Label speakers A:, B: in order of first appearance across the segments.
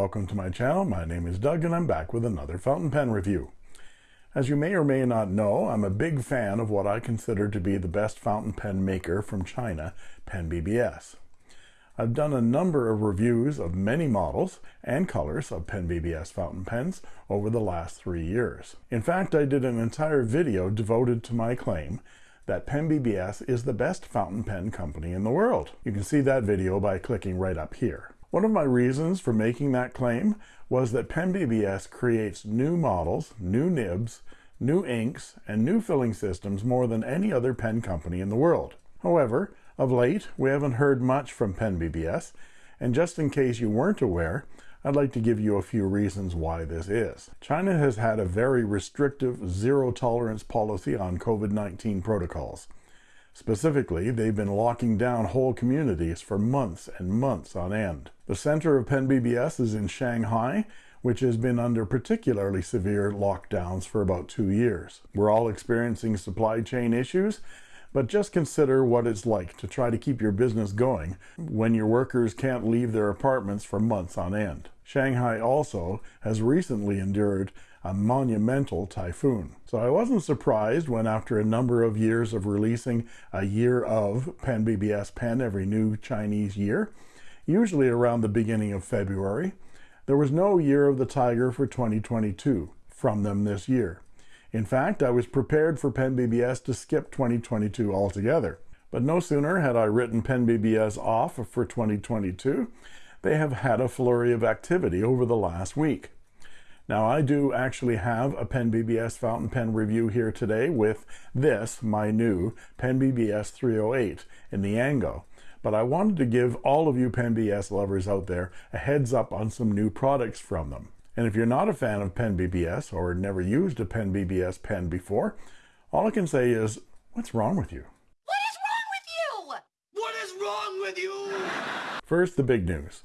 A: Welcome to my channel. My name is Doug and I'm back with another fountain pen review. As you may or may not know, I'm a big fan of what I consider to be the best fountain pen maker from China, Pen BBS. I've done a number of reviews of many models and colors of Pen BBS fountain pens over the last three years. In fact, I did an entire video devoted to my claim that Pen BBS is the best fountain pen company in the world. You can see that video by clicking right up here. One of my reasons for making that claim was that Pen BBS creates new models, new nibs, new inks, and new filling systems more than any other pen company in the world. However, of late, we haven't heard much from Pen BBS, and just in case you weren't aware, I'd like to give you a few reasons why this is. China has had a very restrictive zero tolerance policy on COVID-19 protocols. Specifically, they've been locking down whole communities for months and months on end. The center of Pen BBS is in Shanghai, which has been under particularly severe lockdowns for about two years. We're all experiencing supply chain issues, but just consider what it's like to try to keep your business going when your workers can't leave their apartments for months on end. Shanghai also has recently endured a monumental typhoon. So I wasn't surprised when after a number of years of releasing a year of Pen BBS Pen every new Chinese year, usually around the beginning of February, there was no year of the tiger for 2022 from them this year. In fact, I was prepared for Pen BBS to skip 2022 altogether. But no sooner had I written Pen BBS off for 2022, they have had a flurry of activity over the last week. Now I do actually have a Pen BBS fountain pen review here today with this, my new Pen BBS 308 in Niangao. But I wanted to give all of you Pen BBS lovers out there a heads up on some new products from them. And if you're not a fan of Pen BBS or never used a Pen BBS pen before, all I can say is, what's wrong with you?
B: What is wrong with you?
C: What is wrong with you?
A: First, the big news.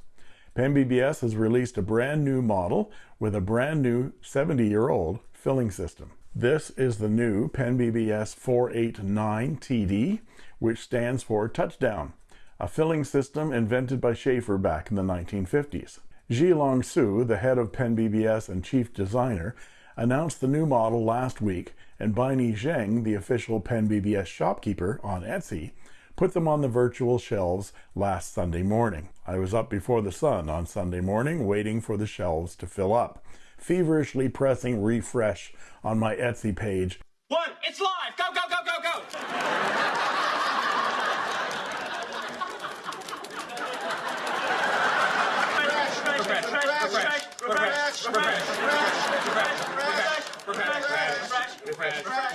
A: Pen BBS has released a brand new model with a brand new 70-year-old filling system. This is the new Pen BBS 489 TD, which stands for Touchdown, a filling system invented by Sheaffer back in the 1950s. Zhilong Su, the head of Pen BBS and chief designer, announced the new model last week, and Baini Zheng, the official Pen BBS shopkeeper on Etsy, put them on the virtual shelves last Sunday morning. I was up before the sun on Sunday morning waiting for the shelves to fill up, feverishly pressing refresh on my Etsy page.
C: One, it's live. Go, go, go, go, go.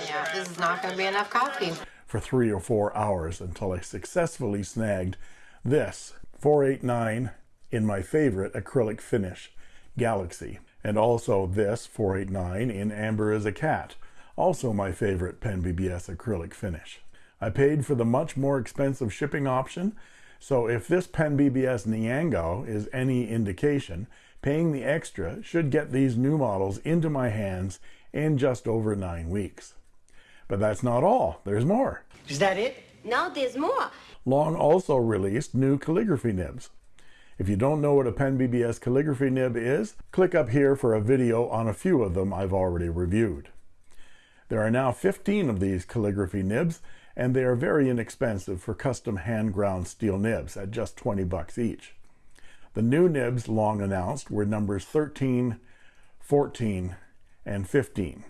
B: Yeah, this is not going to be enough coffee.
A: for three or four hours until I successfully snagged this 489 in my favorite acrylic finish, Galaxy, and also this 489 in Amber as a Cat, also my favorite Pen BBS acrylic finish. I paid for the much more expensive shipping option, so if this Pen BBS Niangao is any indication, paying the extra should get these new models into my hands in just over nine weeks. But that's not all. There's more.
C: Is that it?
B: No, there's more.
A: Long also released new calligraphy nibs. If you don't know what a Pen BBS calligraphy nib is, click up here for a video on a few of them I've already reviewed. There are now 15 of these calligraphy nibs, and they are very inexpensive for custom hand-ground steel nibs at just 20 bucks each. The new nibs Long announced were numbers 13, 14, and 15.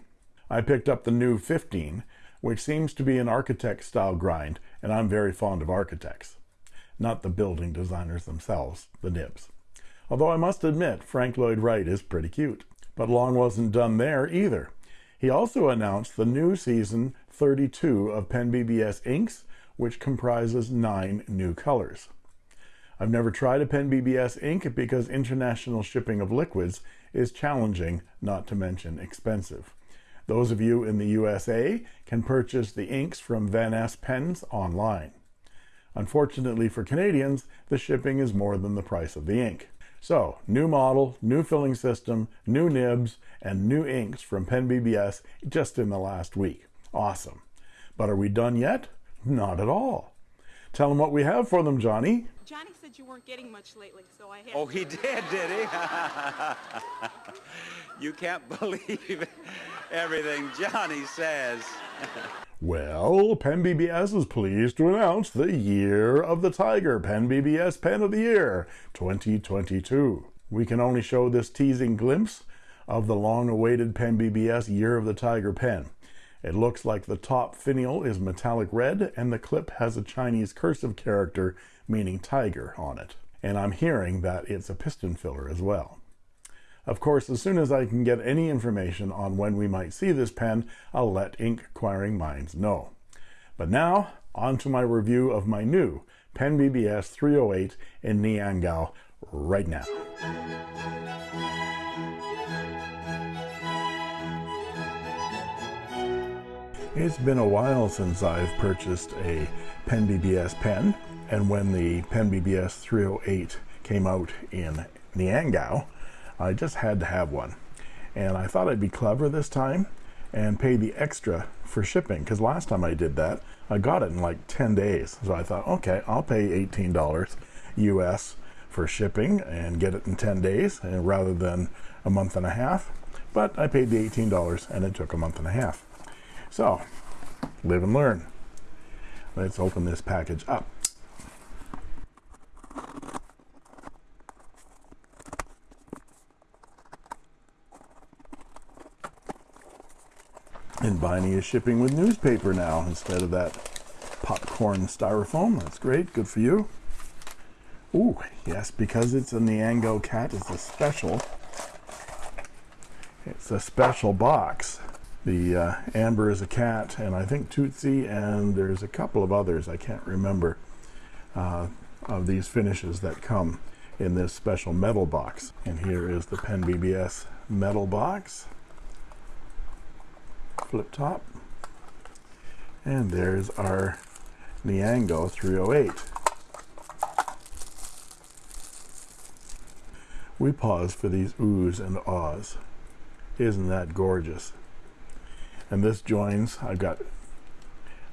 A: I picked up the new 15, which seems to be an architect style grind, and I'm very fond of architects. Not the building designers themselves, the nibs. Although I must admit, Frank Lloyd Wright is pretty cute. But Long wasn't done there either. He also announced the new season 32 of Pen BBS inks, which comprises nine new colors. I've never tried a Pen BBS ink because international shipping of liquids is challenging, not to mention expensive. Those of you in the USA can purchase the inks from Van Ness Pens online. Unfortunately for Canadians, the shipping is more than the price of the ink. So, new model, new filling system, new nibs, and new inks from Pen BBS just in the last week. Awesome. But are we done yet? Not at all. Tell them what we have for them, Johnny.
D: Johnny said you weren't getting much lately, so I had.
E: Oh, he did, did he? you can't believe everything Johnny says.
A: Well, Pen BBS is pleased to announce the Year of the Tiger Pen BBS Pen of the Year 2022. We can only show this teasing glimpse of the long awaited Pen BBS Year of the Tiger pen. It looks like the top finial is metallic red and the clip has a Chinese cursive character meaning tiger on it. And I'm hearing that it's a piston filler as well. Of course, as soon as I can get any information on when we might see this pen, I'll let ink acquiring minds know. But now, on to my review of my new Pen BBS 308 in Niangao right now. It's been a while since I've purchased a Pen BBS pen, and when the Pen BBS 308 came out in Niangao, I just had to have one. And I thought I'd be clever this time and pay the extra for shipping, because last time I did that, I got it in like 10 days. So I thought, okay, I'll pay $18 US for shipping and get it in 10 days and rather than a month and a half. But I paid the $18 and it took a month and a half. So, live and learn. Let's open this package up. And Biney is shipping with newspaper now instead of that popcorn styrofoam. That's great. Good for you. Ooh, yes, because it's a Niangao cat, it's a special. It's a special box. The uh, Amber is a cat, and I think Tootsie, and there's a couple of others, I can't remember, uh, of these finishes that come in this special metal box. And here is the Pen BBS metal box. Flip top. And there's our Niangao 308. We pause for these oohs and ahs. Isn't that gorgeous? And this joins I've got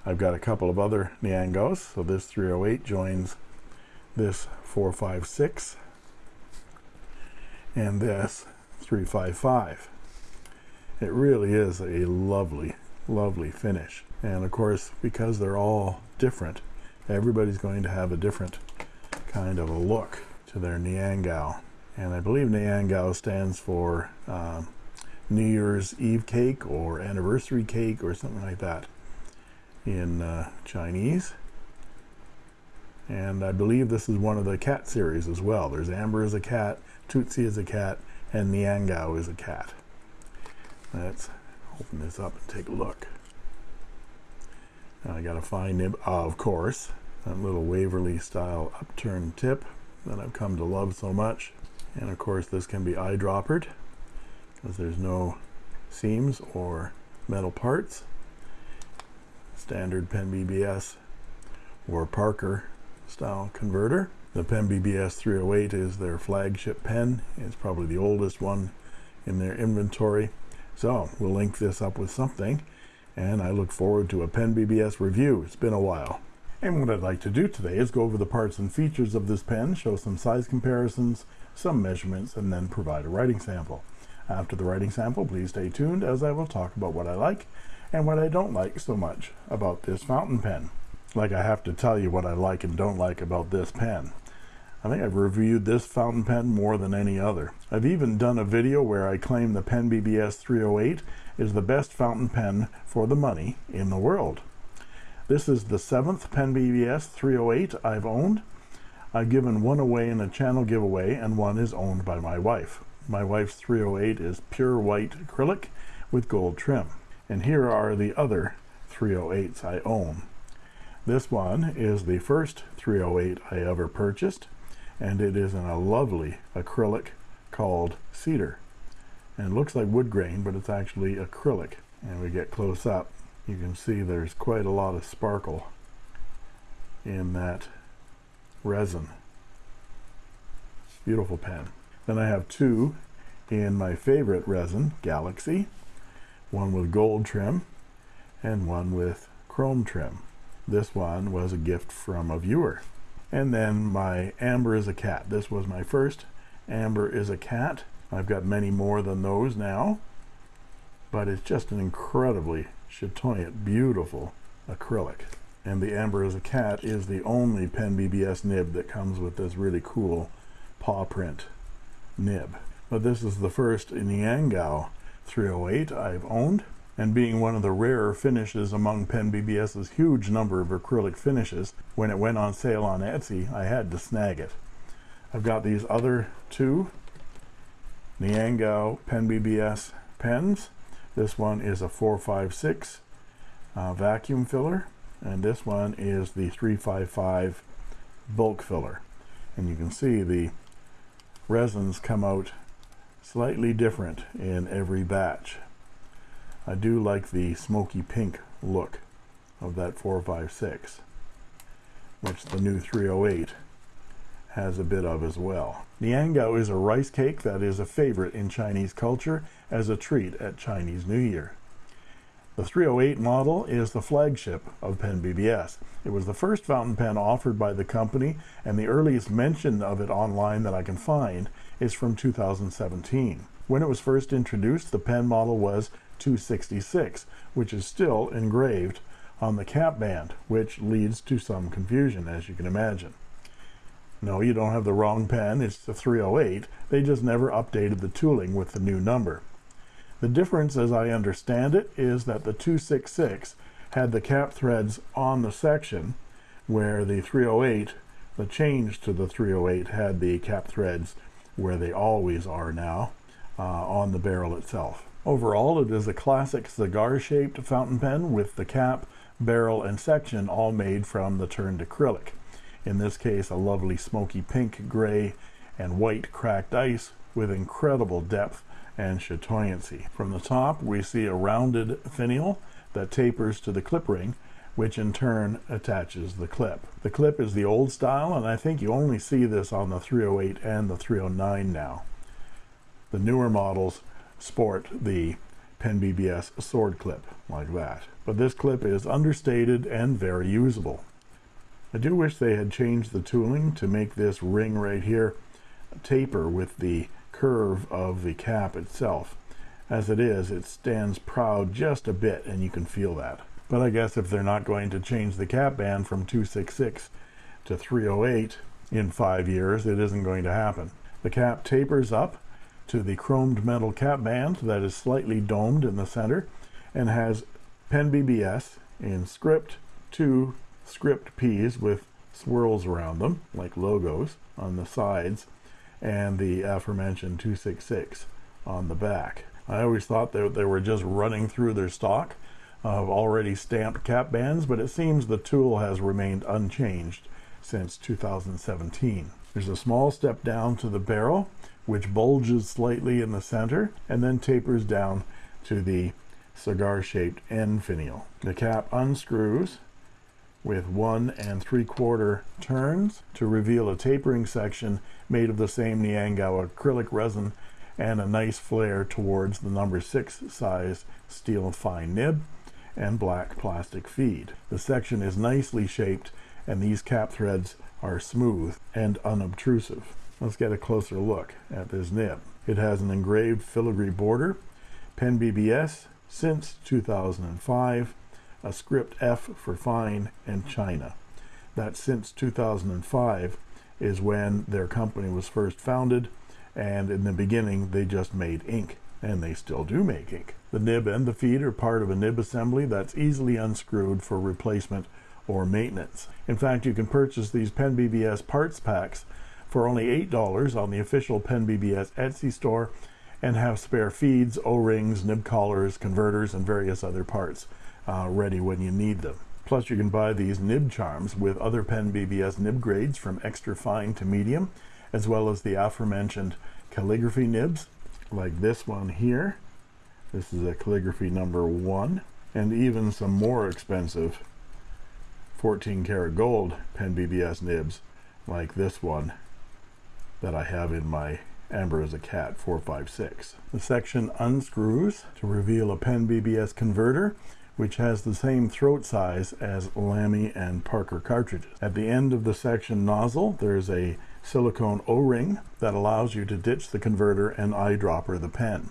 A: I've got a couple of other Niangaos so this 308 joins this 456 and this 355 it really is a lovely lovely finish. And of course because they're all different everybody's going to have a different kind of a look to their Niangao and I believe Niangao stands for um, New Year's Eve cake or anniversary cake or something like that in uh, Chinese. And I believe this is one of the cat series as well. There's Amber as a cat, Tootsie is a cat, and Niangao is a cat. Let's open this up and take a look. Now I got a fine nib, uh, of course, that little Waverley style upturned tip that I've come to love so much. And of course this can be eyedroppered because there's no seams or metal parts. Standard Pen BBS or Parker style converter. The Pen BBS 308 is their flagship pen. It's probably the oldest one in their inventory. So we'll link this up with something and I look forward to a Pen BBS review. It's been a while. And what I'd like to do today is go over the parts and features of this pen show some size comparisons some measurements and then provide a writing sample after the writing sample, please stay tuned as I will talk about what I like and what I don't like so much about this fountain pen. Like I have to tell you what I like and don't like about this pen. I think I've reviewed this fountain pen more than any other. I've even done a video where I claim the Pen BBS 308 is the best fountain pen for the money in the world. This is the seventh Pen BBS 308 I've owned. I've given one away in a channel giveaway and one is owned by my wife. My wife's 308 is pure white acrylic with gold trim. And here are the other 308s I own. This one is the first 308 I ever purchased, and it is in a lovely acrylic called Cedar. And looks like wood grain, but it's actually acrylic. And we get close up, you can see there's quite a lot of sparkle in that resin. Beautiful pen. Then I have two in my favorite resin, Galaxy, one with gold trim and one with chrome trim. This one was a gift from a viewer. And then my Amber is a cat. This was my first Amber is a cat. I've got many more than those now, but it's just an incredibly chatoyant, beautiful acrylic. And the Amber is a cat is the only Pen BBS nib that comes with this really cool paw print nib. But this is the first Niangao 308 I've owned and being one of the rarer finishes among Pen BBS's huge number of acrylic finishes, when it went on sale on Etsy, I had to snag it. I've got these other two Niangao Pen BBS pens. This one is a 456 uh, vacuum filler, and this one is the 355 bulb filler. And you can see the resins come out slightly different in every batch. I do like the smoky pink look of that 456 which the new 308 has a bit of as well. Niangao is a rice cake that is a favorite in Chinese culture as a treat at Chinese New Year. The 308 model is the flagship of Pen BBS. It was the first fountain pen offered by the company and the earliest mention of it online that I can find is from 2017. When it was first introduced, the pen model was 266, which is still engraved on the cap band, which leads to some confusion, as you can imagine. No, you don't have the wrong pen, it's the 308. They just never updated the tooling with the new number. The difference, as I understand it, is that the 266 had the cap threads on the section, where the 308, the change to the 308, had the cap threads where they always are now uh, on the barrel itself. Overall, it is a classic cigar-shaped fountain pen with the cap, barrel, and section all made from the turned acrylic. In this case, a lovely smoky pink, gray, and white cracked ice with incredible depth and chatoyancy. From the top, we see a rounded finial that tapers to the clip ring, which in turn attaches the clip. The clip is the old style, and I think you only see this on the 308 and the 309 now. The newer models sport the Pen BBS sword clip like that. But this clip is understated and very usable. I do wish they had changed the tooling to make this ring right here taper with the curve of the cap itself. As it is, it stands proud just a bit and you can feel that. But I guess if they're not going to change the cap band from 266 to 308 in five years, it isn't going to happen. The cap tapers up to the chromed metal cap band that is slightly domed in the center and has pen BBS in script two script P's with swirls around them like logos on the sides and the aforementioned 266 on the back. I always thought that they were just running through their stock of already stamped cap bands, but it seems the tool has remained unchanged since 2017. There's a small step down to the barrel which bulges slightly in the center and then tapers down to the cigar-shaped end finial. The cap unscrews with one and three quarter turns to reveal a tapering section made of the same Niangao acrylic resin and a nice flare towards the number six size steel fine nib and black plastic feed. The section is nicely shaped and these cap threads are smooth and unobtrusive. Let's get a closer look at this nib. It has an engraved filigree border, Pen BBS since 2005, a script F for fine, and China. That since 2005 is when their company was first founded, and in the beginning they just made ink, and they still do make ink. The nib and the feed are part of a nib assembly that's easily unscrewed for replacement or maintenance. In fact, you can purchase these Pen BBS parts packs for only $8 on the official Pen BBS Etsy store and have spare feeds, O-rings, nib collars, converters, and various other parts uh, ready when you need them. Plus, you can buy these nib charms with other Pen BBS nib grades from extra fine to medium, as well as the aforementioned calligraphy nibs, like this one here. This is a calligraphy number one, and even some more expensive 14 karat gold Pen BBS nibs, like this one that I have in my Amber as a Cat 456. The section unscrews to reveal a Pen BBS converter which has the same throat size as Lamy and Parker cartridges. At the end of the section nozzle, there's a silicone O-ring that allows you to ditch the converter and eyedropper the pen.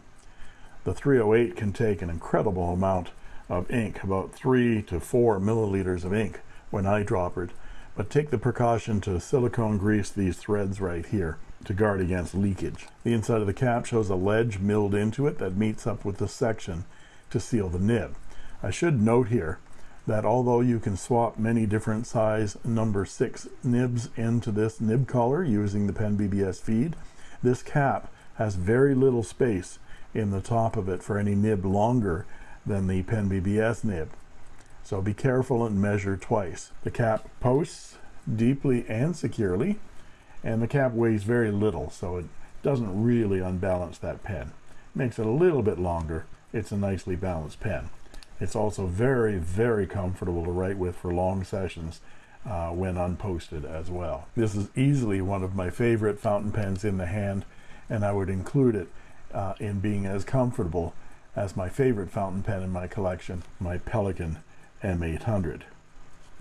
A: The 308 can take an incredible amount of ink, about 3 to 4 milliliters of ink when eyedroppered, but take the precaution to silicone grease these threads right here to guard against leakage. The inside of the cap shows a ledge milled into it that meets up with the section to seal the nib. I should note here that although you can swap many different size number 6 nibs into this nib collar using the Pen BBS feed, this cap has very little space in the top of it for any nib longer than the Pen BBS nib. So be careful and measure twice. The cap posts deeply and securely and the cap weighs very little so it doesn't really unbalance that pen makes it a little bit longer it's a nicely balanced pen it's also very very comfortable to write with for long sessions uh, when unposted as well. This is easily one of my favorite fountain pens in the hand and I would include it uh, in being as comfortable as my favorite fountain pen in my collection my Pelikan M800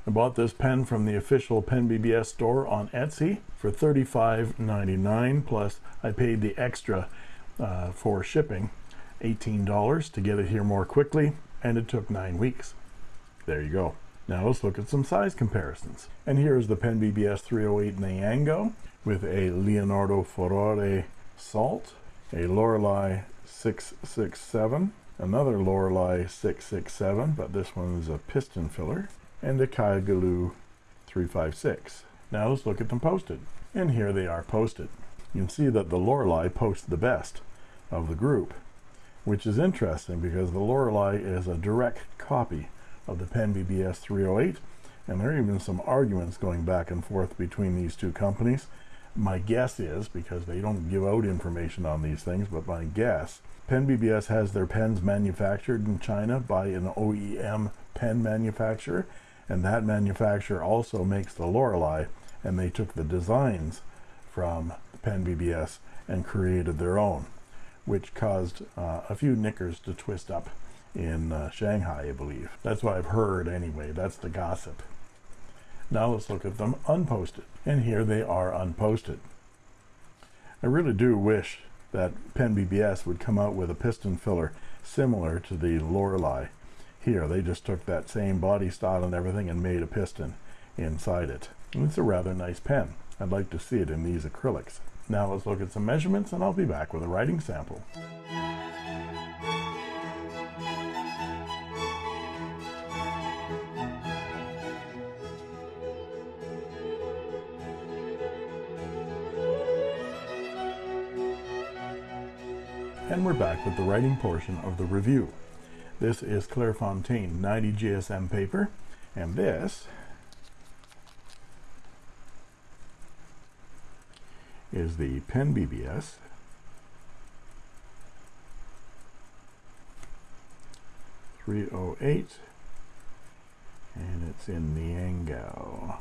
A: I bought this pen from the official Pen BBS store on Etsy for $35.99 plus I paid the extra uh, for shipping $18 to get it here more quickly and it took nine weeks there you go now let's look at some size comparisons and here's the Pen BBS 308 Niangao with a Leonardo Furore Salt a Lorelei 667 another Lorelei 667 but this one is a piston filler and the Kaigelu 356. Now let's look at them posted. And here they are posted. You can see that the Lorelei posts the best of the group, which is interesting because the Lorelei is a direct copy of the Pen BBS 308, and there are even some arguments going back and forth between these two companies. My guess is, because they don't give out information on these things, but my guess, Pen BBS has their pens manufactured in China by an OEM pen manufacturer, and that manufacturer also makes the Lorelei and they took the designs from Pen BBS and created their own which caused uh, a few knickers to twist up in uh, Shanghai I believe. That's what I've heard anyway. That's the gossip. Now let's look at them unposted. And here they are unposted. I really do wish that Pen BBS would come out with a piston filler similar to the Lorelei. Here they just took that same body style and everything and made a piston inside it. And it's a rather nice pen. I'd like to see it in these acrylics now let's look at some measurements and I'll be back with a writing sample. And we're back with the writing portion of the review. This is Clairefontaine 90 GSM paper, and this is the Pen BBS Three oh eight, and it's in Niangao.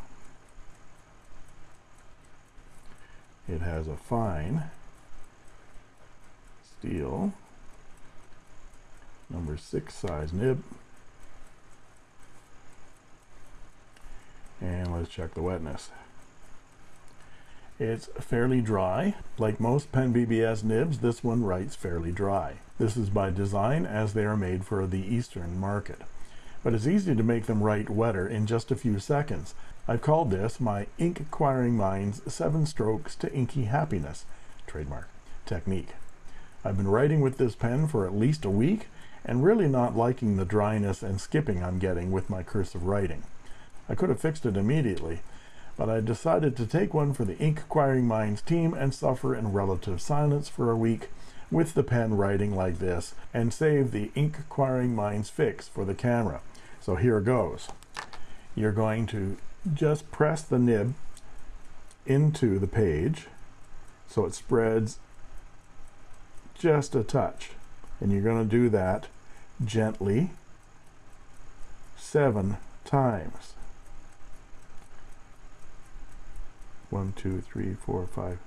A: It has a fine steel. Number six size nib. And let's check the wetness it's fairly dry. Like most pen BBS nibs this one writes fairly dry. This is by design as they are made for the eastern market. But it's easy to make them write wetter in just a few seconds. I've called this my ink acquiring minds seven strokes to inky happiness trademark technique. I've been writing with this pen for at least a week and really not liking the dryness and skipping I'm getting with my cursive writing. I could have fixed it immediately, but I decided to take one for the Ink Acquiring Minds team and suffer in relative silence for a week with the pen writing like this and save the Ink Acquiring Minds fix for the camera. So here goes. You're going to just press the nib into the page so it spreads just a touch and you're going to do that gently seven times. one, two, three, four, five,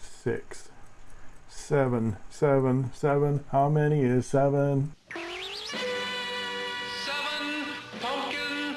A: six, seven, seven, seven. How many is seven? Pumpkin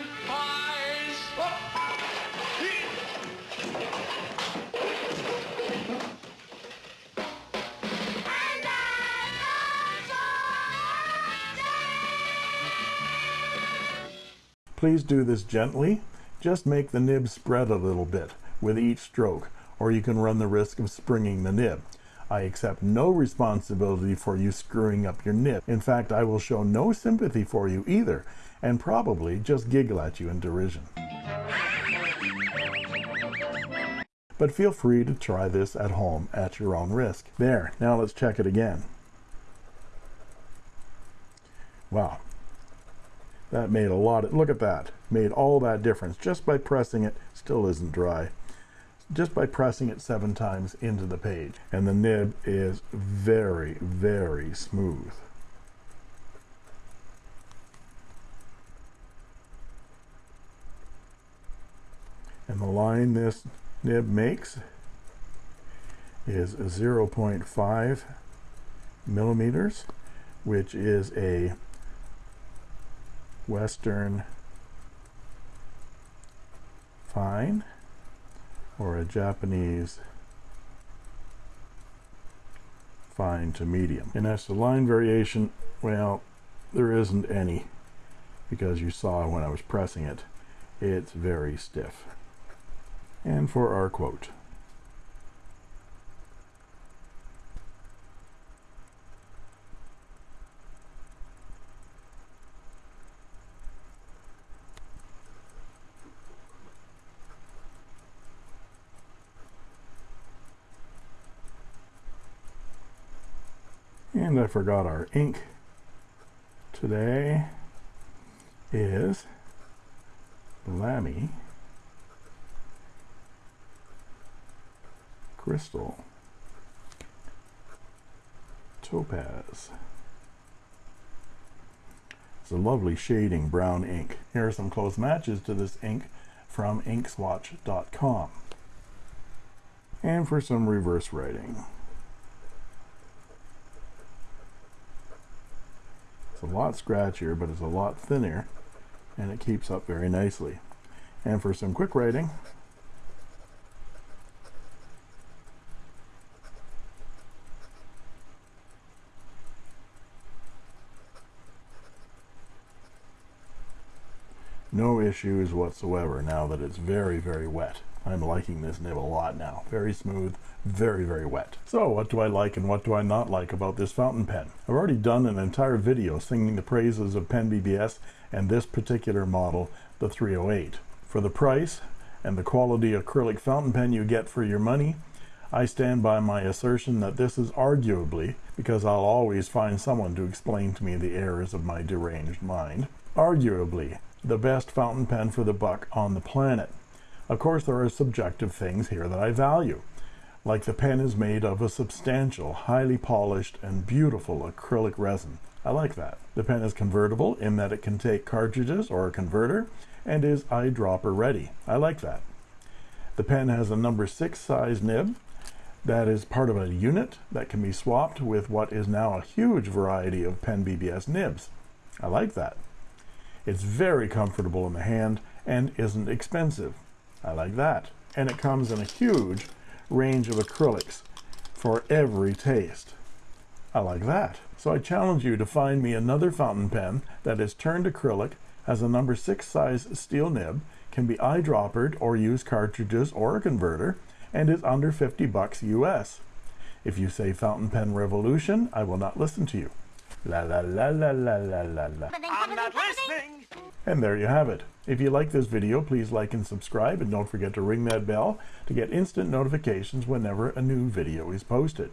A: Please do this gently. Just make the nib spread a little bit with each stroke, or you can run the risk of springing the nib. I accept no responsibility for you screwing up your nib. In fact, I will show no sympathy for you either, and probably just giggle at you in derision. But feel free to try this at home at your own risk. There, now let's check it again. Wow. That made a lot of, look at that. Made all that difference just by pressing it. Still isn't dry. Just by pressing it seven times into the page. And the nib is very, very smooth. And the line this nib makes is 0.5 millimeters, which is a Western. Fine. Or a Japanese. Fine to medium. And as to line variation, well, there isn't any. Because you saw when I was pressing it, it's very stiff. And for our quote, I forgot our ink. Today is Lamy Crystal Topaz. It's a lovely shading brown ink. Here are some close matches to this ink from inkswatch.com. And for some reverse writing. It's a lot scratchier, but it's a lot thinner, and it keeps up very nicely. And for some quick writing, no issues whatsoever now that it's very, very wet. I'm liking this nib a lot now. Very smooth, very, very wet. So what do I like and what do I not like about this fountain pen? I've already done an entire video singing the praises of Pen BBS and this particular model, the 308. For the price and the quality acrylic fountain pen you get for your money, I stand by my assertion that this is arguably, because I'll always find someone to explain to me the errors of my deranged mind, arguably the best fountain pen for the buck on the planet. Of course, there are subjective things here that I value, like the pen is made of a substantial, highly polished, and beautiful acrylic resin. I like that. The pen is convertible in that it can take cartridges or a converter and is eyedropper ready. I like that. The pen has a number six size nib that is part of a unit that can be swapped with what is now a huge variety of Pen BBS nibs. I like that. It's very comfortable in the hand and isn't expensive. I like that. And it comes in a huge range of acrylics for every taste. I like that. So I challenge you to find me another fountain pen that is turned acrylic, has a number six size steel nib, can be eyedroppered or use cartridges or a converter, and is under 50 bucks US. If you say fountain pen revolution, I will not listen to you. La la la la la la la la.
C: I'm not listening.
A: And there you have it. If you like this video, please like and subscribe, and don't forget to ring that bell to get instant notifications whenever a new video is posted.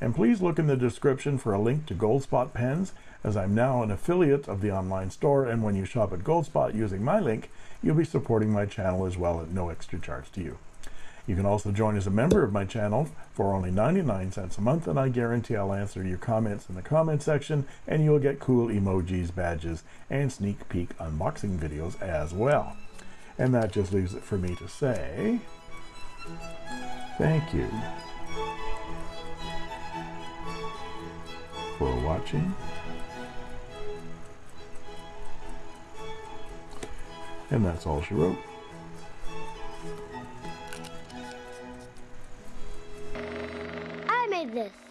A: And please look in the description for a link to Goldspot pens, as I'm now an affiliate of the online store, and when you shop at Goldspot using my link, you'll be supporting my channel as well at no extra charge to you. You can also join as a member of my channel for only 99 cents a month, and I guarantee I'll answer your comments in the comment section, and you'll get cool emojis, badges, and sneak peek unboxing videos as well. And that just leaves it for me to say thank you for watching. And that's all she wrote.
F: This.